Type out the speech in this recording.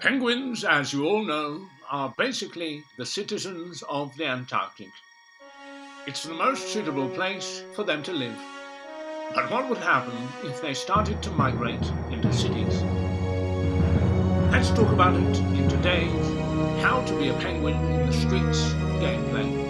Penguins, as you all know, are basically the citizens of the Antarctic. It's the most suitable place for them to live. But what would happen if they started to migrate into cities? Let's talk about it in today's How to be a Penguin in the Streets gameplay.